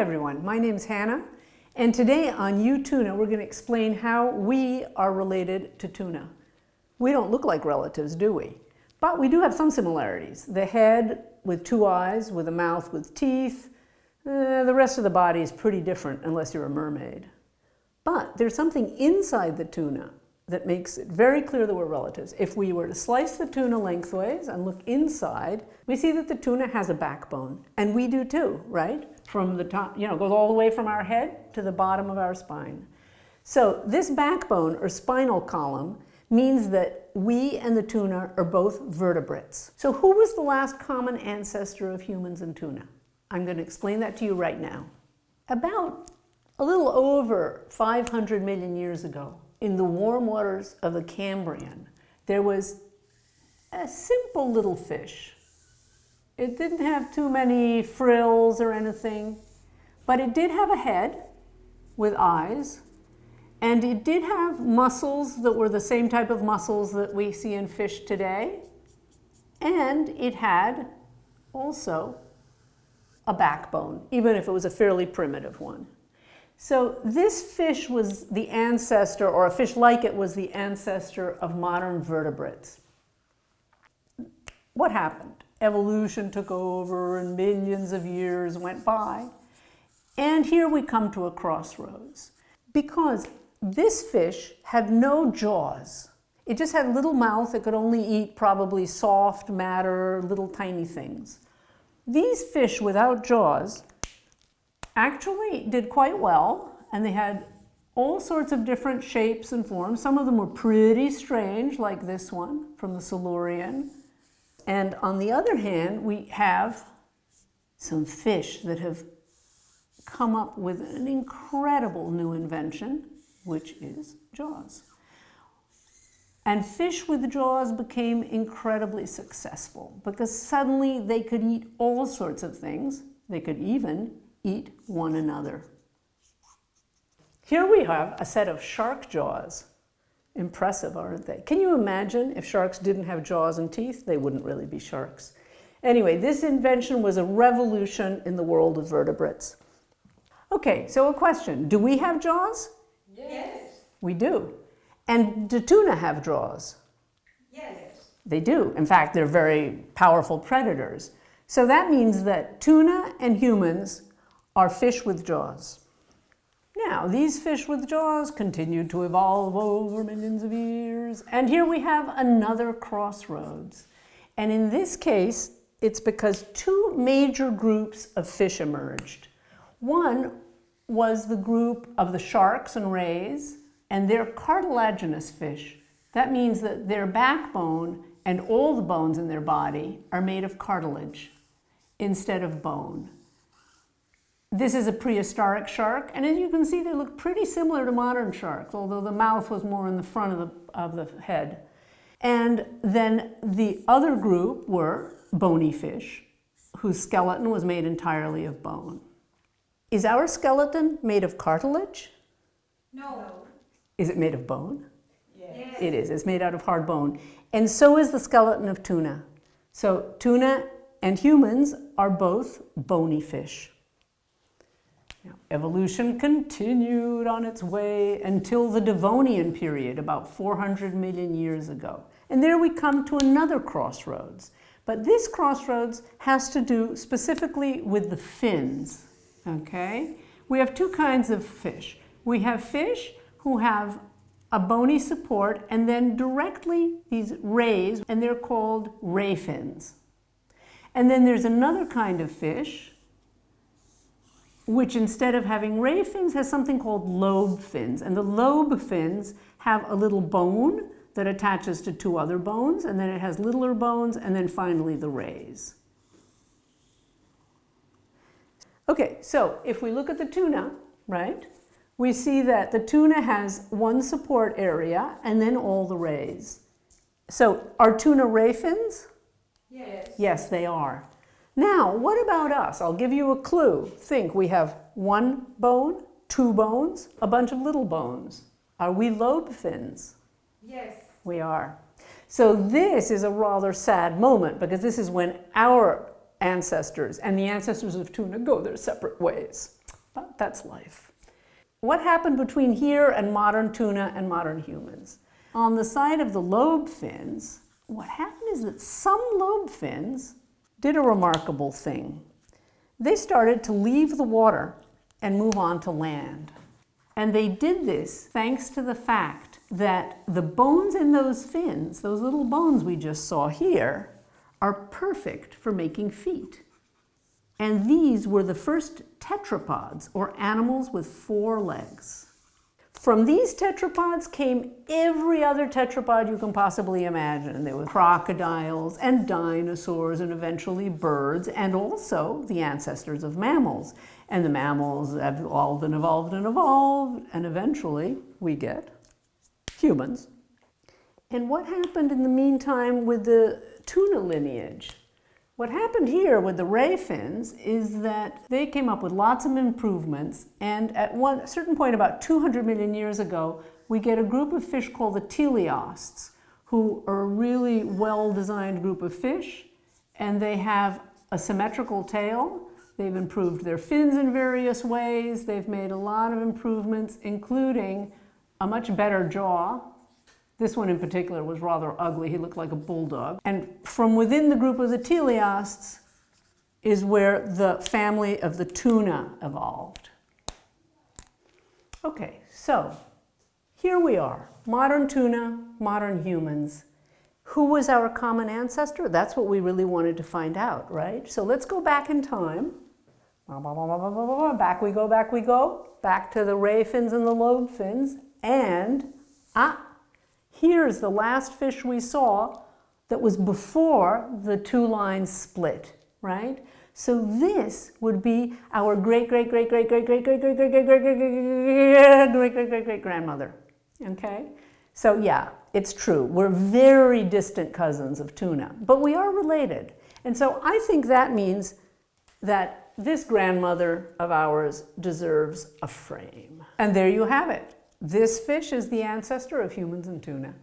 everyone, my name is Hannah, and today on U-Tuna we're going to explain how we are related to tuna. We don't look like relatives, do we? But we do have some similarities. The head with two eyes, with a mouth with teeth. Uh, the rest of the body is pretty different unless you're a mermaid. But there's something inside the tuna that makes it very clear that we're relatives. If we were to slice the tuna lengthways and look inside, we see that the tuna has a backbone. And we do too, right? From the top, you know, goes all the way from our head to the bottom of our spine. So this backbone or spinal column means that we and the tuna are both vertebrates. So who was the last common ancestor of humans and tuna? I'm going to explain that to you right now. About a little over 500 million years ago, in the warm waters of the Cambrian, there was a simple little fish. It didn't have too many frills or anything, but it did have a head with eyes and it did have muscles that were the same type of muscles that we see in fish today. And it had also a backbone, even if it was a fairly primitive one. So this fish was the ancestor, or a fish like it was the ancestor of modern vertebrates. What happened? Evolution took over and millions of years went by. And here we come to a crossroads. Because this fish had no jaws. It just had a little mouth. It could only eat probably soft matter, little tiny things. These fish without jaws actually did quite well, and they had all sorts of different shapes and forms. Some of them were pretty strange, like this one from the Silurian. And on the other hand, we have some fish that have come up with an incredible new invention which is jaws. And fish with jaws became incredibly successful because suddenly they could eat all sorts of things. They could even eat one another. Here we have a set of shark jaws. Impressive, aren't they? Can you imagine if sharks didn't have jaws and teeth? They wouldn't really be sharks. Anyway, this invention was a revolution in the world of vertebrates. Okay, so a question. Do we have jaws? Yes. We do. And do tuna have jaws? Yes. They do. In fact, they're very powerful predators. So that means that tuna and humans are fish with jaws. Now, these fish with jaws continued to evolve over millions of years. And here we have another crossroads. And in this case, it's because two major groups of fish emerged. One was the group of the sharks and rays, and they're cartilaginous fish. That means that their backbone and all the bones in their body are made of cartilage instead of bone. This is a prehistoric shark, and as you can see, they look pretty similar to modern sharks, although the mouth was more in the front of the, of the head. And then the other group were bony fish, whose skeleton was made entirely of bone. Is our skeleton made of cartilage? No. Is it made of bone? Yes. It is. It's made out of hard bone. And so is the skeleton of tuna. So tuna and humans are both bony fish. Now, evolution continued on its way until the Devonian period, about 400 million years ago. And there we come to another crossroads. But this crossroads has to do specifically with the fins okay? We have two kinds of fish. We have fish who have a bony support and then directly these rays, and they're called ray fins. And then there's another kind of fish which instead of having ray fins has something called lobe fins. And the lobe fins have a little bone that attaches to two other bones, and then it has littler bones, and then finally the rays. Okay, so if we look at the tuna, right, we see that the tuna has one support area and then all the rays. So are tuna ray fins? Yes. Yes, they are. Now, what about us? I'll give you a clue. Think we have one bone, two bones, a bunch of little bones. Are we lobe fins? Yes. We are. So this is a rather sad moment because this is when our ancestors and the ancestors of tuna go their separate ways. But that's life. What happened between here and modern tuna and modern humans? On the side of the lobe fins, what happened is that some lobe fins did a remarkable thing. They started to leave the water and move on to land. And they did this thanks to the fact that the bones in those fins, those little bones we just saw here, are perfect for making feet. And these were the first tetrapods, or animals with four legs. From these tetrapods came every other tetrapod you can possibly imagine. There were crocodiles and dinosaurs and eventually birds and also the ancestors of mammals. And the mammals have evolved and evolved and evolved and eventually we get humans. And what happened in the meantime with the tuna lineage? What happened here with the ray fins is that they came up with lots of improvements, and at one certain point, about 200 million years ago, we get a group of fish called the teleosts, who are a really well-designed group of fish, and they have a symmetrical tail. They've improved their fins in various ways. They've made a lot of improvements, including a much better jaw, this one in particular was rather ugly. He looked like a bulldog. And from within the group of the teleosts is where the family of the tuna evolved. Okay, so here we are, modern tuna, modern humans. Who was our common ancestor? That's what we really wanted to find out, right? So let's go back in time. Back we go, back we go, back to the ray fins and the lobe fins, and ah, Here's the last fish we saw that was before the two lines split, right? So this would be our great, great, great, great, great, great, great, great, great, great, great, great, great, great, great, great, great grandmother. Okay? So yeah, it's true. We're very distant cousins of tuna, but we are related. And so I think that means that this grandmother of ours deserves a frame. And there you have it. This fish is the ancestor of humans and tuna.